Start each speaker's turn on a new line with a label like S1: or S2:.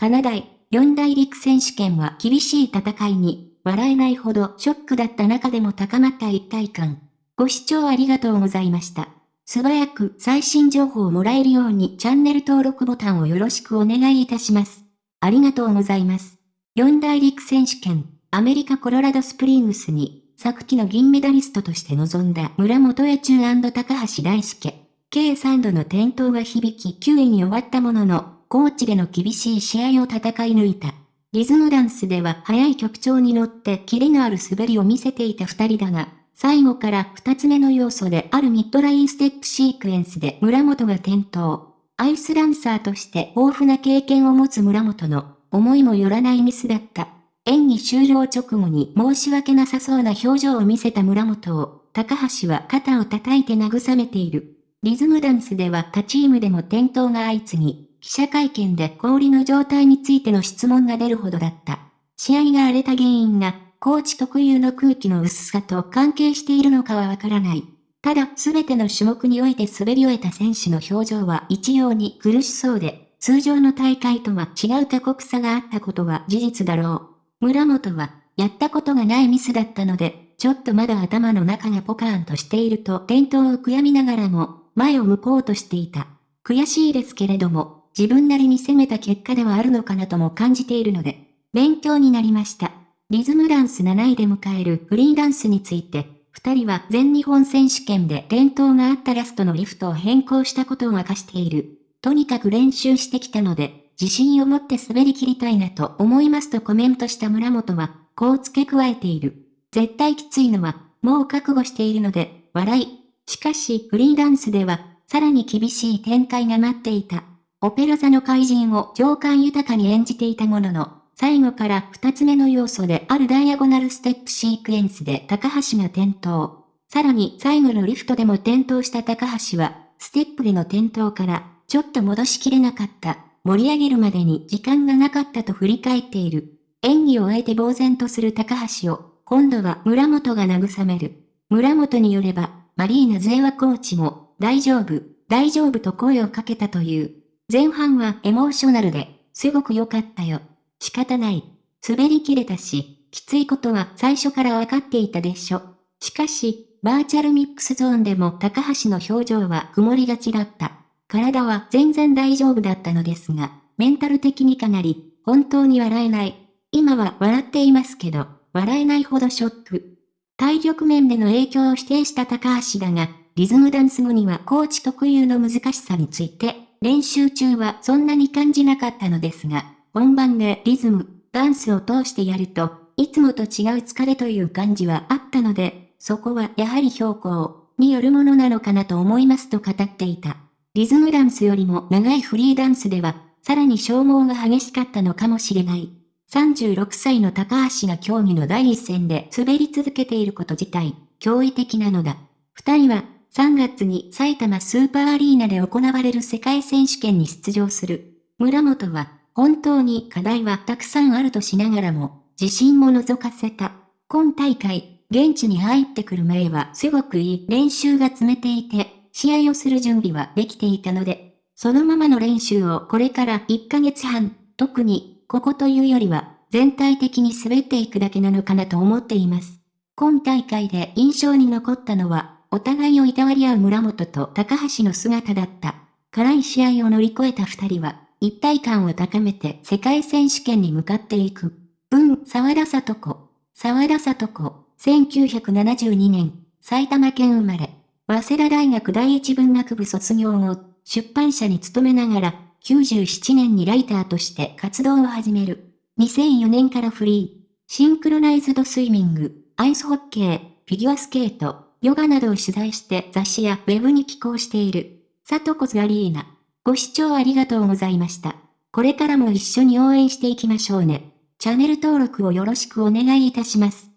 S1: カナダイ四大陸選手権は厳しい戦いに、笑えないほどショックだった中でも高まった一体感。ご視聴ありがとうございました。素早く最新情報をもらえるようにチャンネル登録ボタンをよろしくお願いいたします。ありがとうございます。四大陸選手権、アメリカコロラドスプリングスに、昨季の銀メダリストとして臨んだ村本エチュ高橋大輔。計3度の転倒が響き9位に終わったものの、コーチでの厳しい試合を戦い抜いた。リズムダンスでは速い曲調に乗ってキレのある滑りを見せていた二人だが、最後から二つ目の要素であるミッドラインステップシークエンスで村本が転倒。アイスランサーとして豊富な経験を持つ村本の思いもよらないミスだった。演技終了直後に申し訳なさそうな表情を見せた村本を、高橋は肩を叩いて慰めている。リズムダンスでは他チームでも転倒が相次ぎ、記者会見で氷の状態についての質問が出るほどだった。試合が荒れた原因が、コーチ特有の空気の薄さと関係しているのかはわからない。ただ、すべての種目において滑り終えた選手の表情は一様に苦しそうで、通常の大会とは違う過酷さがあったことは事実だろう。村本は、やったことがないミスだったので、ちょっとまだ頭の中がポカーンとしていると転倒を悔やみながらも、前を向こうとしていた。悔しいですけれども、自分なりに攻めた結果ではあるのかなとも感じているので、勉強になりました。リズムダンス7位で迎えるフリーダンスについて、二人は全日本選手権で転倒があったラストのリフトを変更したことを明かしている。とにかく練習してきたので、自信を持って滑り切りたいなと思いますとコメントした村本は、こう付け加えている。絶対きついのは、もう覚悟しているので、笑い。しかし、フリーダンスでは、さらに厳しい展開が待っていた。オペラ座の怪人を情感豊かに演じていたものの、最後から二つ目の要素であるダイアゴナルステップシークエンスで高橋が転倒。さらに最後のリフトでも転倒した高橋は、ステップでの転倒からちょっと戻しきれなかった。盛り上げるまでに時間がなかったと振り返っている。演技を終えて呆然とする高橋を、今度は村本が慰める。村本によれば、マリーナ・ゼーワコーチも、大丈夫、大丈夫と声をかけたという。前半はエモーショナルで、すごく良かったよ。仕方ない。滑り切れたし、きついことは最初から分かっていたでしょ。しかし、バーチャルミックスゾーンでも高橋の表情は曇りがちだった。体は全然大丈夫だったのですが、メンタル的にかなり、本当に笑えない。今は笑っていますけど、笑えないほどショック。体力面での影響を否定した高橋だが、リズムダンス後にはコーチ特有の難しさについて、練習中はそんなに感じなかったのですが、本番でリズム、ダンスを通してやると、いつもと違う疲れという感じはあったので、そこはやはり標高によるものなのかなと思いますと語っていた。リズムダンスよりも長いフリーダンスでは、さらに消耗が激しかったのかもしれない。36歳の高橋が競技の第一線で滑り続けていること自体、驚異的なのだ。二人は、3月に埼玉スーパーアリーナで行われる世界選手権に出場する。村本は、本当に課題はたくさんあるとしながらも、自信も覗かせた。今大会、現地に入ってくる前はすごくいい練習が詰めていて、試合をする準備はできていたので、そのままの練習をこれから1ヶ月半、特に、ここというよりは、全体的に滑っていくだけなのかなと思っています。今大会で印象に残ったのは、お互いをいたわり合う村本と高橋の姿だった。辛い試合を乗り越えた二人は、一体感を高めて世界選手権に向かっていく。文、沢田里子。沢田里子、1972年、埼玉県生まれ。早稲田大学第一文学部卒業後、出版社に勤めながら、97年にライターとして活動を始める。2004年からフリー。シンクロナイズドスイミング、アイスホッケー、フィギュアスケート、ヨガなどを取材して雑誌やウェブに寄稿している。サトコスアリーナ。ご視聴ありがとうございました。これからも一緒に応援していきましょうね。チャンネル登録をよろしくお願いいたします。